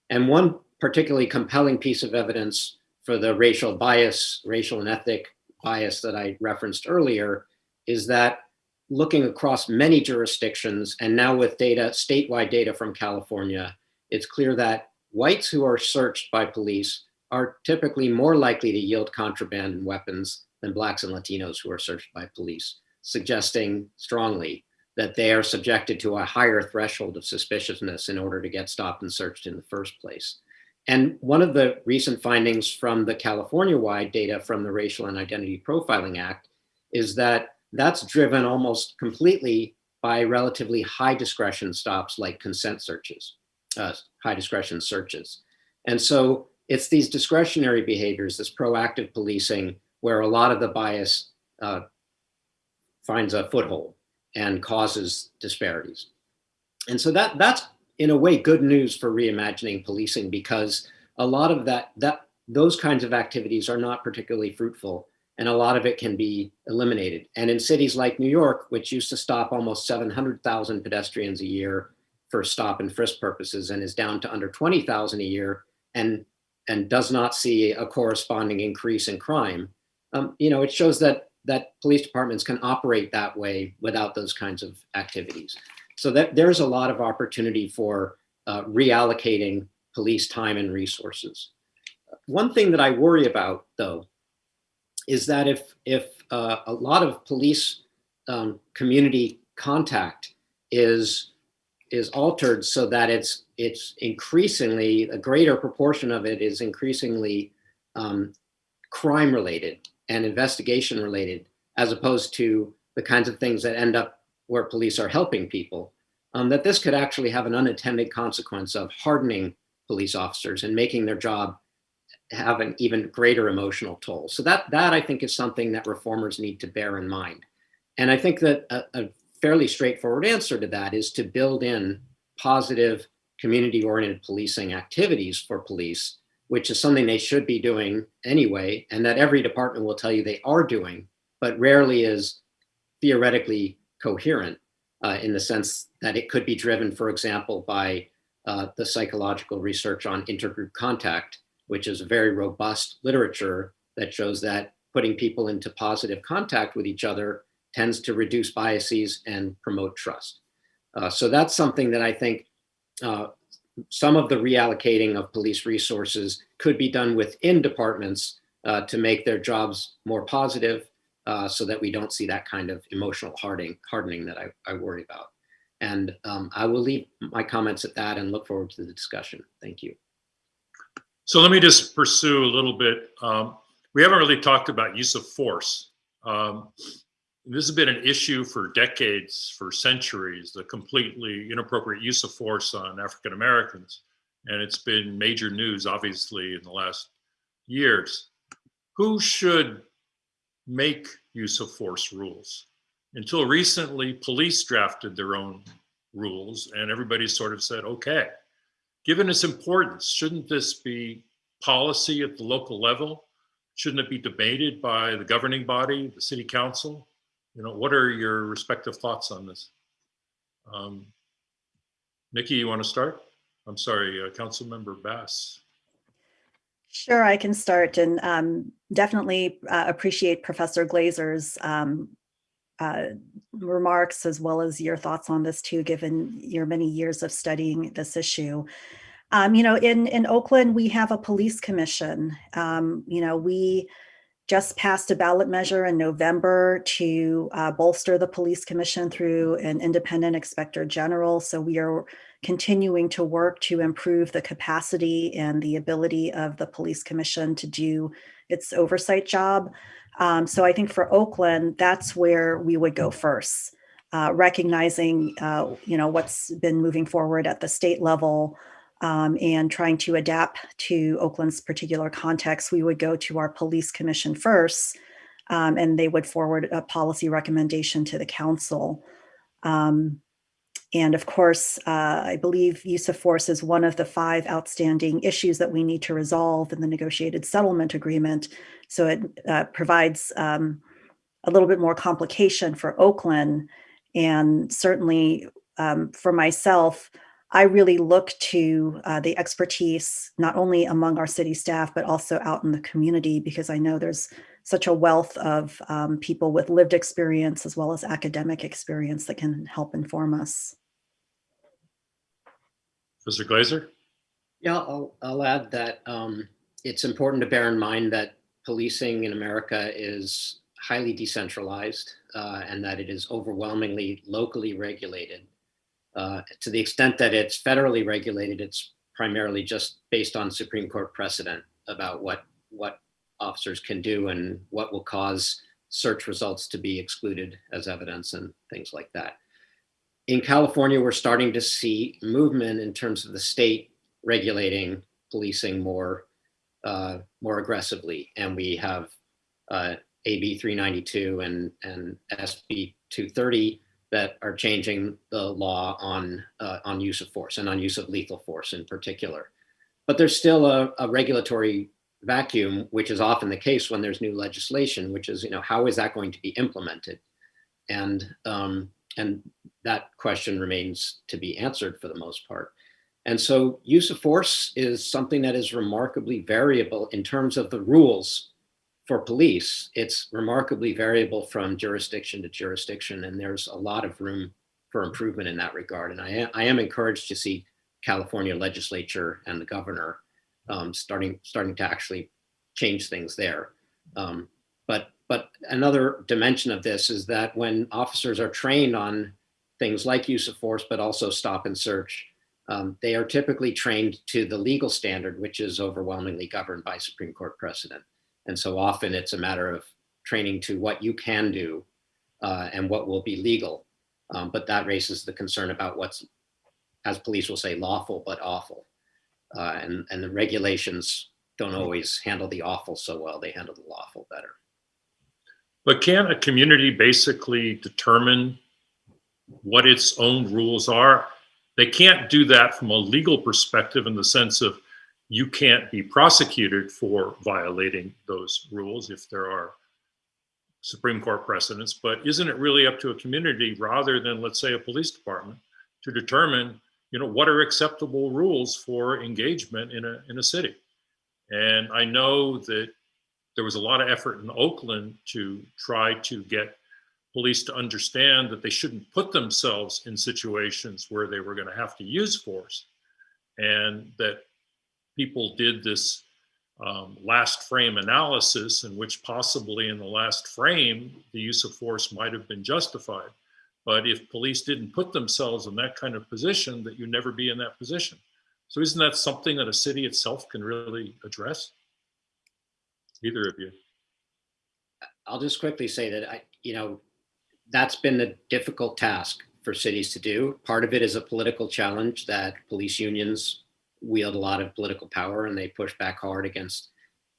And one particularly compelling piece of evidence for the racial bias, racial and ethnic bias that I referenced earlier is that looking across many jurisdictions and now with data, statewide data from California, it's clear that whites who are searched by police are typically more likely to yield contraband and weapons than blacks and Latinos who are searched by police. suggesting strongly that they are subjected to a higher threshold of suspiciousness in order to get stopped and searched in the first place. And one of the recent findings from the California-wide data from the Racial and Identity Profiling Act is that that's driven almost completely by relatively high discretion stops like consent searches, uh, high discretion searches. And so it's these discretionary behaviors, this proactive policing, where a lot of the bias uh, finds a foothold and causes disparities. And so that that's in a way good news for reimagining policing because a lot of that that those kinds of activities are not particularly fruitful and a lot of it can be eliminated. And in cities like New York, which used to stop almost 700,000 pedestrians a year for stop and frisk purposes and is down to under 20,000 a year and and does not see a corresponding increase in crime, um, you know, it shows that that police departments can operate that way without those kinds of activities. So that there's a lot of opportunity for uh, reallocating police time and resources. One thing that I worry about, though, is that if if uh, a lot of police um, community contact is is altered so that it's it's increasingly a greater proportion of it is increasingly um, crime related and investigation related as opposed to the kinds of things that end up where police are helping people um, that this could actually have an unintended consequence of hardening police officers and making their job have an even greater emotional toll. So that that i think is something that reformers need to bear in mind. And i think that a, a fairly straightforward answer to that is to build in positive community-oriented policing activities for police, which is something they should be doing anyway, and that every department will tell you they are doing, but rarely is theoretically coherent uh, in the sense that it could be driven, for example, by uh, the psychological research on intergroup contact, which is a very robust literature that shows that putting people into positive contact with each other tends to reduce biases and promote trust. Uh, so that's something that I think uh, some of the reallocating of police resources could be done within departments uh, to make their jobs more positive uh, so that we don't see that kind of emotional hardening, hardening that I, I worry about. And um, I will leave my comments at that and look forward to the discussion. Thank you. So let me just pursue a little bit. Um, we haven't really talked about use of force. Um, this has been an issue for decades, for centuries, the completely inappropriate use of force on African Americans. And it's been major news, obviously, in the last years. Who should make use of force rules? Until recently, police drafted their own rules, and everybody sort of said, okay, given its importance, shouldn't this be policy at the local level? Shouldn't it be debated by the governing body, the city council? You know, what are your respective thoughts on this? Um, Nikki, you want to start? I'm sorry, uh, Councilmember Bas. Sure, I can start and um, definitely uh, appreciate Professor Glaser's um, uh, remarks as well as your thoughts on this too, given your many years of studying this issue. Um, you know, in, in Oakland, we have a police commission. Um, you know, we just passed a ballot measure in November to uh, bolster the police commission through an independent inspector general. So we are continuing to work to improve the capacity and the ability of the police commission to do its oversight job. Um, so I think for Oakland, that's where we would go first, uh, recognizing, uh, you know, what's been moving forward at the state level, um, and trying to adapt to Oakland's particular context, we would go to our police commission first, um, and they would forward a policy recommendation to the council. Um, and of course, uh, I believe use of force is one of the five outstanding issues that we need to resolve in the negotiated settlement agreement. So it uh, provides um, a little bit more complication for Oakland. And certainly um, for myself, I really look to uh, the expertise, not only among our city staff, but also out in the community, because I know there's such a wealth of um, people with lived experience as well as academic experience that can help inform us. Mr. Glaser? Yeah, I'll, I'll add that um, it's important to bear in mind that policing in America is highly decentralized uh, and that it is overwhelmingly locally regulated. Uh, to the extent that it's federally regulated, it's primarily just based on Supreme Court precedent about what what officers can do and what will cause search results to be excluded as evidence and things like that. In California, we're starting to see movement in terms of the state regulating policing more uh, more aggressively, and we have uh, AB 392 and and SB 230 that are changing the law on uh, on use of force and on use of lethal force in particular. But there's still a, a regulatory vacuum, which is often the case when there's new legislation, which is, you know, how is that going to be implemented? And, um, and that question remains to be answered for the most part. And so use of force is something that is remarkably variable in terms of the rules for police. It's remarkably variable from jurisdiction to jurisdiction, and there's a lot of room for improvement in that regard. And I am, I am encouraged to see California legislature and the governor um, starting starting to actually change things there. Um, but but another dimension of this is that when officers are trained on things like use of force, but also stop and search, um, they are typically trained to the legal standard, which is overwhelmingly governed by Supreme Court precedent. And so often it's a matter of training to what you can do uh, and what will be legal. Um, but that raises the concern about what's, as police will say, lawful but awful. Uh, and, and the regulations don't always handle the awful so well. They handle the lawful better. But can a community basically determine what its own rules are? They can't do that from a legal perspective in the sense of you can't be prosecuted for violating those rules if there are Supreme Court precedents, but isn't it really up to a community rather than, let's say, a police department to determine, you know, what are acceptable rules for engagement in a, in a city? And I know that there was a lot of effort in Oakland to try to get police to understand that they shouldn't put themselves in situations where they were going to have to use force and that people did this um, last frame analysis in which possibly in the last frame the use of force might have been justified. But if police didn't put themselves in that kind of position that you never be in that position. So isn't that something that a city itself can really address? Either of you. I'll just quickly say that I, you know, that's been the difficult task for cities to do. Part of it is a political challenge that police unions wield a lot of political power and they push back hard against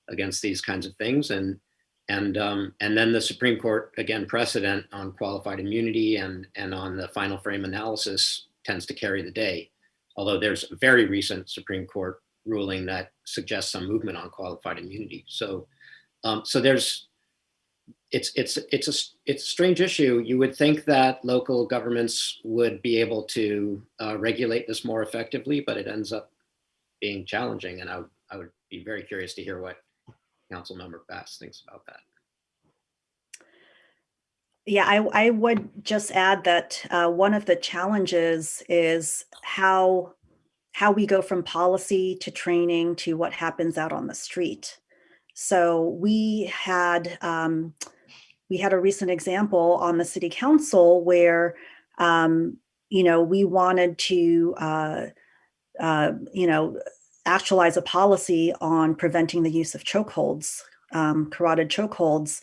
against these kinds of things. And and um, and then the Supreme Court again precedent on qualified immunity and and on the final frame analysis tends to carry the day. Although there's a very recent Supreme Court ruling that suggests some movement on qualified immunity. So um, so there's it's it's it's a it's a strange issue. You would think that local governments would be able to uh, regulate this more effectively, but it ends up being challenging. And I would I would be very curious to hear what Council Member Bas thinks about that. Yeah, I, I would just add that uh, one of the challenges is how how we go from policy to training to what happens out on the street. So we had um, we had a recent example on the city council where um, you know we wanted to uh, uh, you know actualize a policy on preventing the use of chokeholds, um, carotid chokeholds,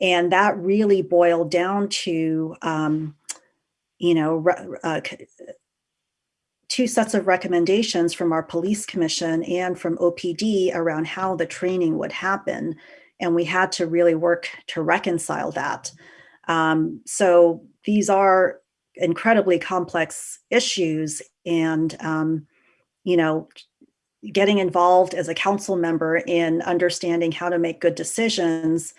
and that really boiled down to um, you know uh, two sets of recommendations from our police commission and from OPD around how the training would happen. And we had to really work to reconcile that. Um, so these are incredibly complex issues and, um, you know, getting involved as a council member in understanding how to make good decisions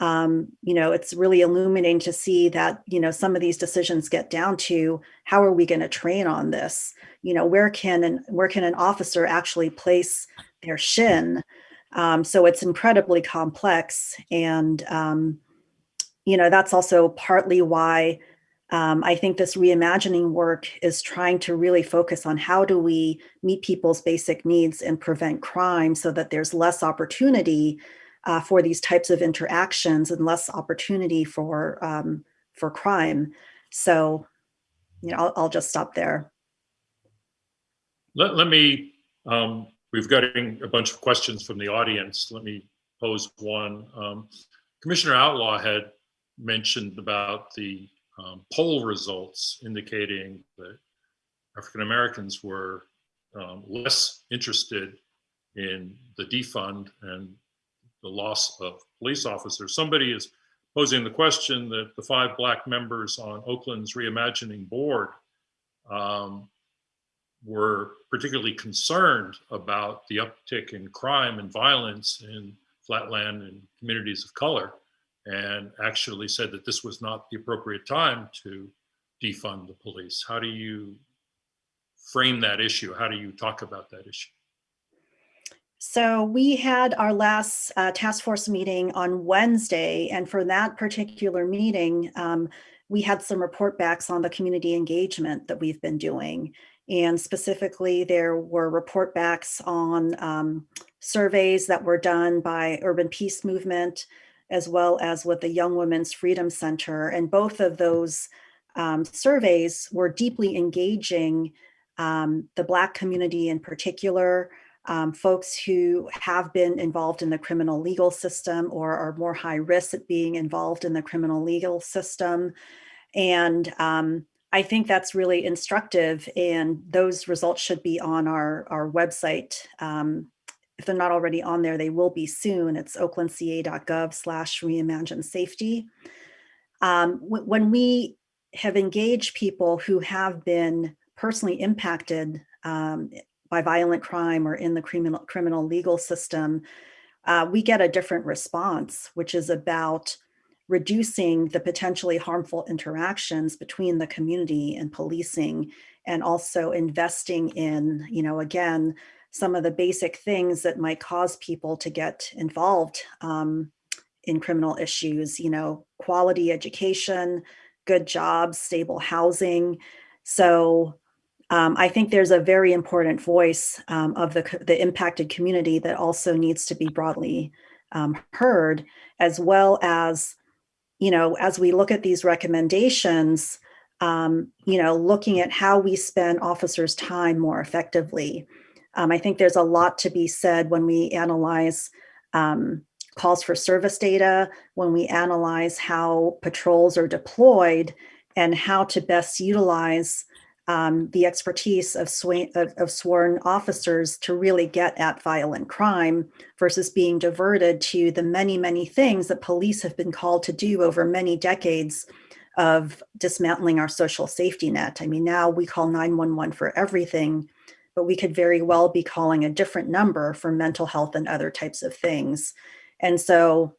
um, you know, it's really illuminating to see that, you know, some of these decisions get down to how are we going to train on this? You know, where can an, where can an officer actually place their shin? Um, so it's incredibly complex. And, um, you know, that's also partly why um, I think this reimagining work is trying to really focus on how do we meet people's basic needs and prevent crime so that there's less opportunity uh, for these types of interactions and less opportunity for um, for crime. So, you know, I'll, I'll just stop there. Let, let me, um, we've got a bunch of questions from the audience. Let me pose one. Um, Commissioner Outlaw had mentioned about the um, poll results indicating that African Americans were um, less interested in the defund and the loss of police officers. Somebody is posing the question that the five black members on Oakland's reimagining board um, were particularly concerned about the uptick in crime and violence in flatland and communities of color and actually said that this was not the appropriate time to defund the police. How do you frame that issue? How do you talk about that issue? So we had our last uh, task force meeting on Wednesday, and for that particular meeting, um, we had some report backs on the community engagement that we've been doing. And specifically, there were report backs on um, surveys that were done by Urban Peace Movement, as well as with the Young Women's Freedom Center. And both of those um, surveys were deeply engaging um, the Black community in particular, um, folks who have been involved in the criminal legal system or are more high risk at being involved in the criminal legal system. And um, I think that's really instructive and those results should be on our, our website. If they're not already on there, they will be soon. It's oaklandca.gov slash reimagine safety. Um, when we have engaged people who have been personally impacted um, by violent crime or in the criminal, criminal legal system, uh, we get a different response, which is about reducing the potentially harmful interactions between the community and policing and also investing in, you know, again, some of the basic things that might cause people to get involved um, in criminal issues, you know, quality education, good jobs, stable housing. So um, I think there's a very important voice um, of the, the impacted community that also needs to be broadly um, heard, as well as, you know, as we look at these recommendations, um, you know, looking at how we spend officers' time more effectively. Um, I think there's a lot to be said when we analyze um, calls for service data, when we analyze how patrols are deployed and how to best utilize um, the expertise of, of, of, sworn officers to really get at violent crime versus being diverted to the many, many things that police have been called to do over many decades of dismantling our social safety net. I mean, now we call 911 for everything, but we could very well be calling a different number for mental health and other types of things. And so,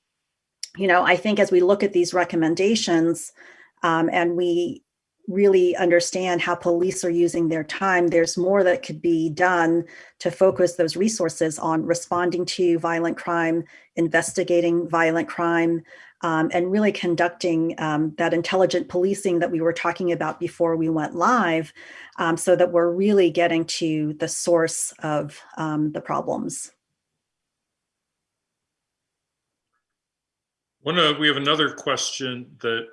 you know, I think as we look at these recommendations um, and we really understand how police are using their time, there's more that could be done to focus those resources on responding to violent crime, investigating violent crime, um, and really conducting um, that intelligent policing that we were talking about before we went live um, so that we're really getting to the source of um, the problems. One, uh, we have another question that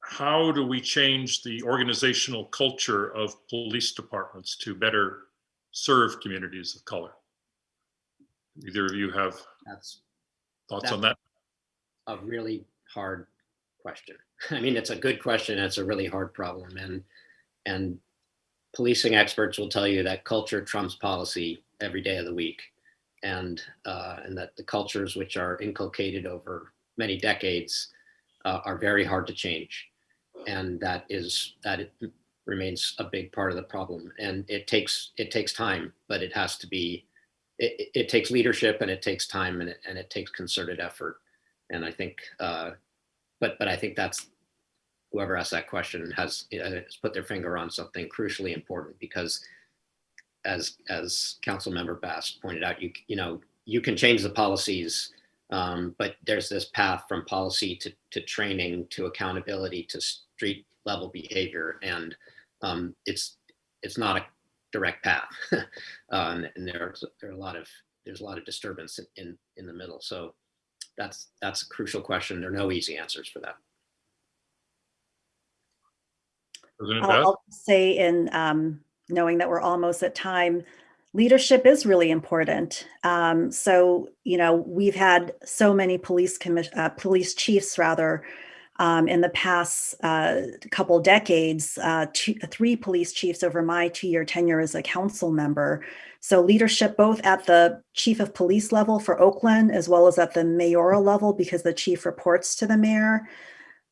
how do we change the organizational culture of police departments to better serve communities of color? Either of you have That's thoughts on that? A really hard question. I mean, it's a good question. It's a really hard problem. And, and policing experts will tell you that culture trumps policy every day of the week. And, uh, and that the cultures which are inculcated over many decades uh, are very hard to change and that is that it remains a big part of the problem and it takes it takes time but it has to be it, it takes leadership and it takes time and it, and it takes concerted effort and i think uh but but i think that's whoever asked that question has, has put their finger on something crucially important because as as council member Bas pointed out you you know you can change the policies um, but there's this path from policy to, to training to accountability to street level behavior. And um, it's it's not a direct path. Um, and there's there are a lot of there's a lot of disturbance in in the middle. So that's, that's a crucial question. There are no easy answers for that. President I'll I'll say in um, knowing that we're almost at time, leadership is really important. Um, so, you know, we've had so many police commis- uh, police chiefs rather um, in the past uh, couple decades, uh, two, three police chiefs over my two-year tenure as a council member. So leadership both at the chief of police level for Oakland as well as at the mayoral level because the chief reports to the mayor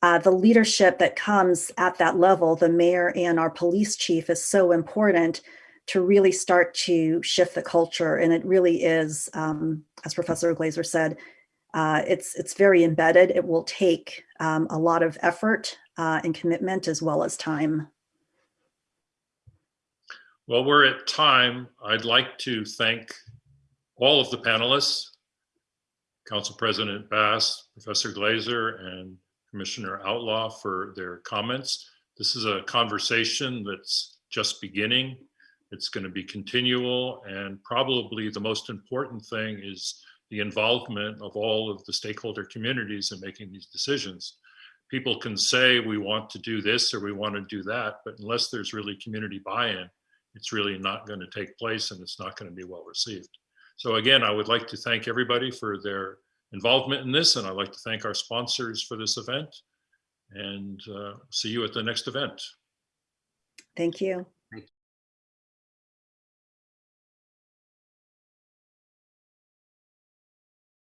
uh, the leadership that comes at that level, the mayor and our police chief, is so important to really start to shift the culture. And it really is, um, as Professor Glaser said, uh, it's it's very embedded. It will take um, a lot of effort uh, and commitment as well as time. Well, we're at time. I'd like to thank all of the panelists, Council President Bass, Professor Glaser, and Commissioner Outlaw for their comments. This is a conversation that's just beginning. It's going to be continual, and probably the most important thing is the involvement of all of the stakeholder communities in making these decisions. People can say we want to do this or we want to do that, but unless there's really community buy-in, it's really not going to take place and it's not going to be well received. So again, I would like to thank everybody for their involvement in this, and I'd like to thank our sponsors for this event. And uh, see you at the next event. Thank you.